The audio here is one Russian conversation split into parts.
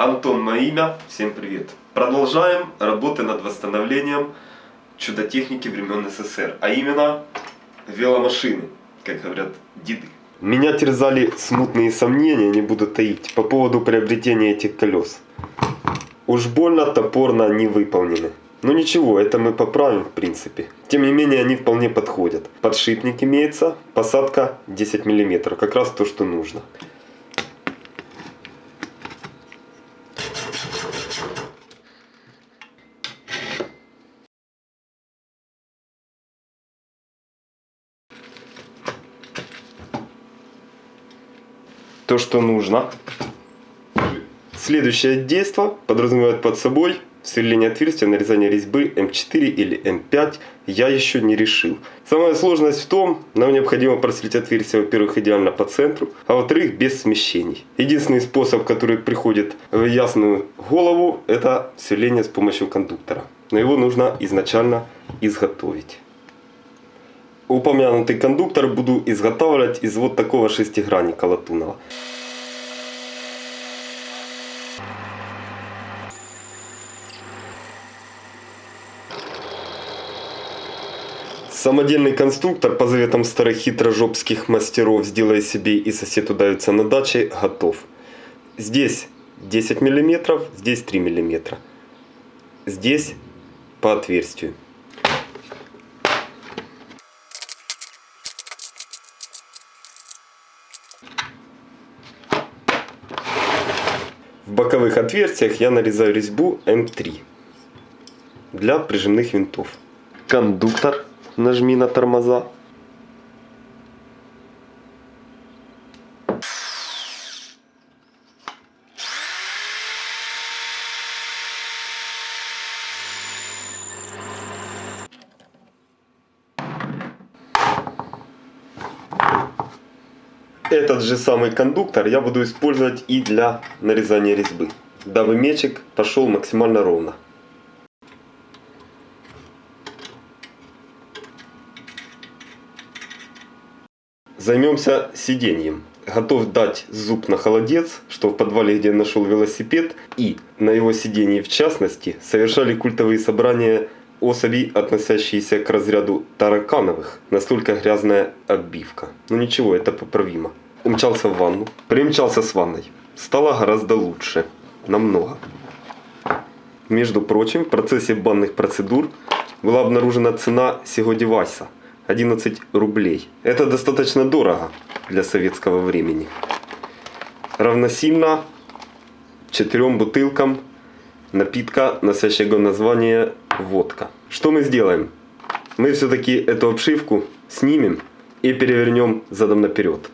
Антон мое имя, всем привет. Продолжаем работы над восстановлением чудо-техники времен СССР, а именно веломашины, как говорят деды. Меня терзали смутные сомнения, не буду таить, по поводу приобретения этих колес. Уж больно топорно они выполнены. Но ничего, это мы поправим в принципе. Тем не менее, они вполне подходят. Подшипник имеется, посадка 10 мм, как раз то, что нужно. То, что нужно. Следующее действие подразумевает под собой сверление отверстия, нарезание резьбы М4 или М5 я еще не решил. Самая сложность в том, нам необходимо просверлить отверстие, во-первых, идеально по центру, а во-вторых, без смещений. Единственный способ, который приходит в ясную голову, это сверление с помощью кондуктора. Но его нужно изначально изготовить. Упомянутый кондуктор буду изготавливать из вот такого шестигранника латунного. Самодельный конструктор по заветам старых хитрожопских мастеров «Сделай себе и сосед удавится на даче» готов. Здесь 10 мм, здесь 3 мм. Здесь по отверстию. В боковых отверстиях я нарезаю резьбу М3 для прижимных винтов. Кондуктор нажми на тормоза. Этот же самый кондуктор я буду использовать и для нарезания резьбы, дабы мечик пошел максимально ровно. Займемся сиденьем. Готов дать зуб на холодец, что в подвале, где нашел велосипед, и на его сиденье в частности, совершали культовые собрания особей, относящиеся к разряду таракановых. Настолько грязная оббивка. Но ну ничего, это поправимо. Умчался в ванну, примчался с ванной. Стало гораздо лучше. Намного. Между прочим, в процессе банных процедур была обнаружена цена сего девайса – 11 рублей. Это достаточно дорого для советского времени. Равносильно четырем бутылкам напитка, носящего название водка. Что мы сделаем? Мы все-таки эту обшивку снимем и перевернем задом наперед.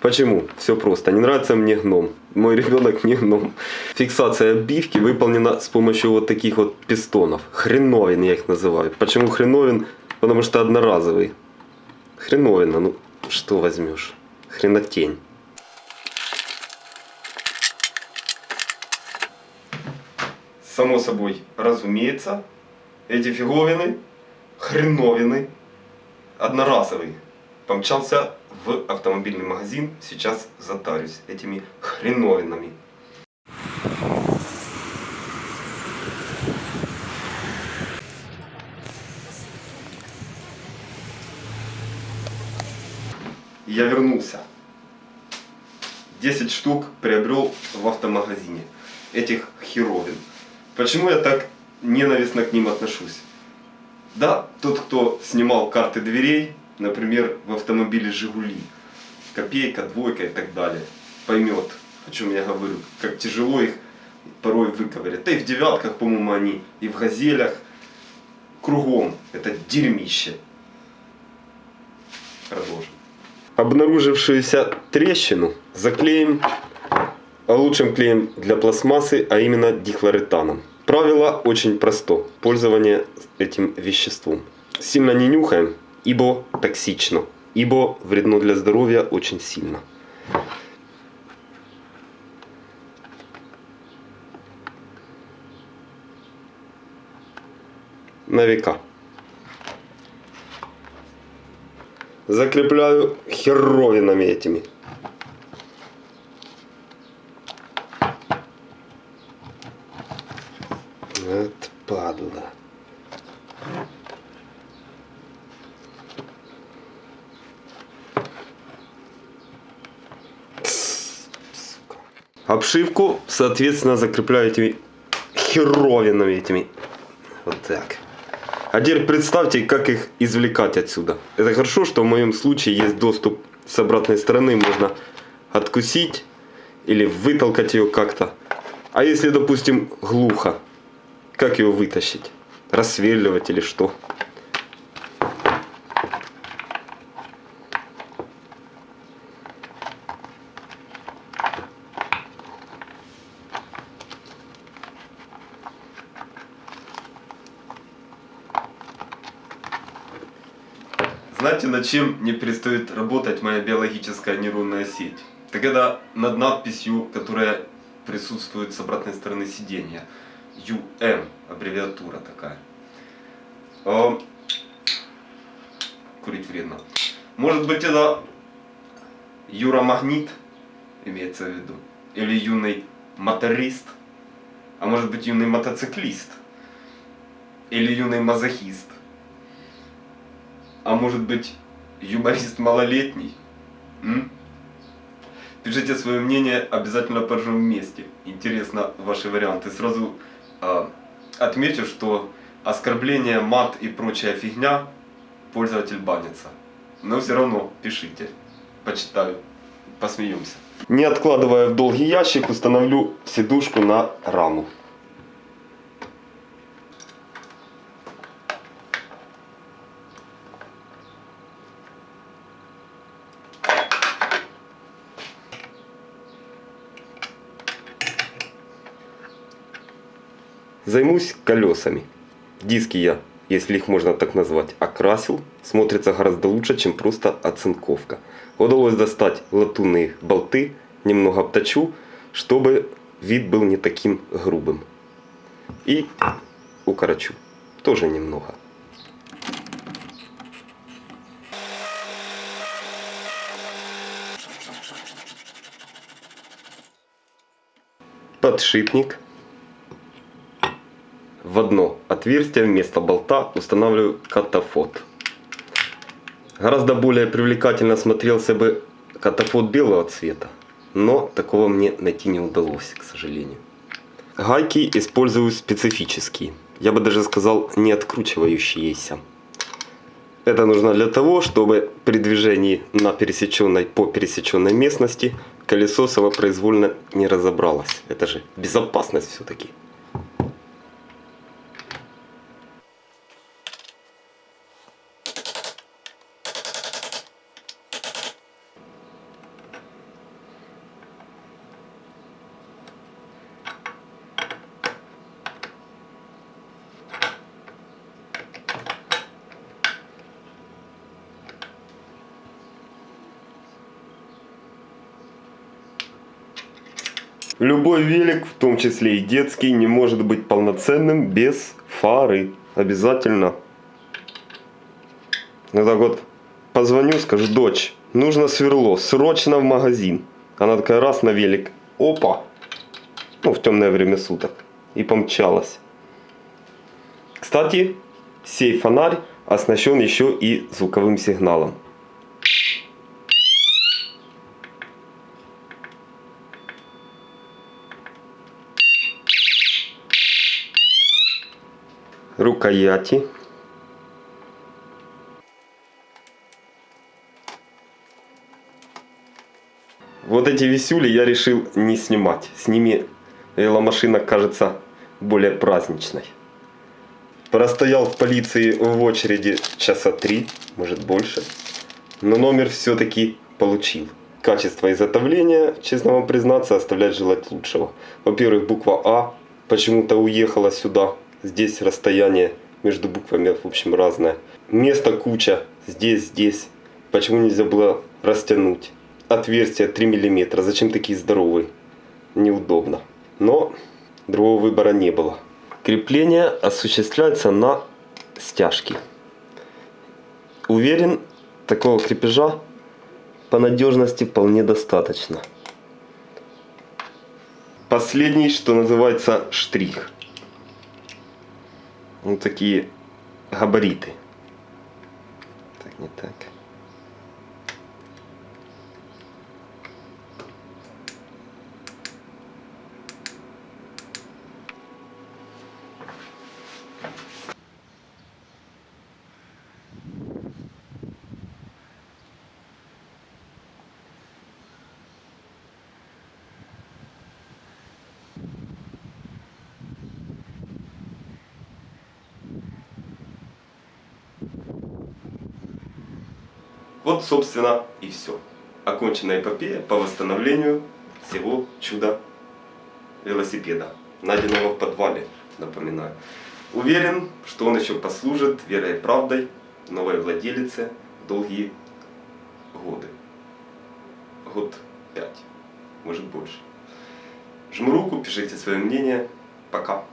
Почему? Все просто. Не нравится мне гном. Мой ребенок не гном. Фиксация оббивки выполнена с помощью вот таких вот пистонов. Хреновин я их называю. Почему хреновин? Потому что одноразовый. Хреновина, ну что возьмешь? Хренотень. Само собой, разумеется, эти фиговины, хреновины, одноразовый. Помчался в автомобильный магазин, сейчас затарюсь этими хреновинами. я вернулся. 10 штук приобрел в автомагазине. Этих херовин. Почему я так ненавистно к ним отношусь? Да, тот, кто снимал карты дверей, например, в автомобиле «Жигули», копейка, двойка и так далее, поймет, о чем я говорю, как тяжело их порой выковырять. Да и в девятках, по-моему, они, и в газелях, кругом это дерьмище. Продолжим обнаружившуюся трещину заклеим лучшим клеем для пластмассы, а именно дихлоретаном. Правило очень просто. Пользование этим веществом. Сильно не нюхаем, ибо токсично, ибо вредно для здоровья очень сильно. На века. закрепляю херовинами этими. Вот падла. Обшивку, соответственно, закрепляю этими херовинами этими. Вот так. А теперь представьте, как их извлекать отсюда. Это хорошо, что в моем случае есть доступ с обратной стороны. Можно откусить или вытолкать ее как-то. А если, допустим, глухо, как ее вытащить? Рассверливать или что? Знаете, над чем не перестает работать моя биологическая нейронная сеть? Это когда над надписью, которая присутствует с обратной стороны сиденья, UM, аббревиатура такая. Курить вредно. Может быть это Юромагнит, имеется в виду, или юный моторист, а может быть юный мотоциклист, или юный мазохист а может быть юморист малолетний? М? Пишите свое мнение, обязательно поржем вместе. Интересно ваши варианты. Сразу отмечу, что оскорбление, мат и прочая фигня пользователь банится. Но все равно пишите, почитаю, посмеемся. Не откладывая в долгий ящик, установлю сидушку на раму. Займусь колесами. Диски я, если их можно так назвать, окрасил. Смотрится гораздо лучше, чем просто оцинковка. Удалось достать латунные болты, немного обточу, чтобы вид был не таким грубым. И укорочу. Тоже немного. Подшипник в одно отверстие вместо болта устанавливаю катафот. Гораздо более привлекательно смотрелся бы катафот белого цвета, но такого мне найти не удалось, к сожалению. Гайки использую специфические, я бы даже сказал не откручивающиеся. Это нужно для того, чтобы при движении на пересеченной по пересеченной местности колесо самопроизвольно не разобралось. Это же безопасность все-таки. Любой велик, в том числе и детский, не может быть полноценным без фары. Обязательно. Ну так вот, позвоню, скажу, дочь, нужно сверло, срочно в магазин. Она такая раз на велик, опа, ну в темное время суток, и помчалась. Кстати, сей фонарь оснащен еще и звуковым сигналом. Рукояти. Вот эти висюли я решил не снимать. С ними веломашина кажется более праздничной. Простоял в полиции в очереди часа три, может больше. Но номер все-таки получил. Качество изготовления, честно вам признаться, оставляет желать лучшего. Во-первых, буква А почему-то уехала сюда Здесь расстояние между буквами, в общем, разное. Места куча. Здесь, здесь. Почему нельзя было растянуть? Отверстие 3 мм. Зачем такие здоровые? Неудобно. Но другого выбора не было. Крепление осуществляется на стяжке. Уверен, такого крепежа по надежности вполне достаточно. Последний, что называется, штрих. Вот такие габариты. Так, не так. Вот, собственно, и все. Окончена эпопея по восстановлению всего чуда велосипеда, найденного в подвале, напоминаю. Уверен, что он еще послужит верой и правдой новой владелице долгие годы. Год пять, может больше. Жму руку, пишите свое мнение. Пока.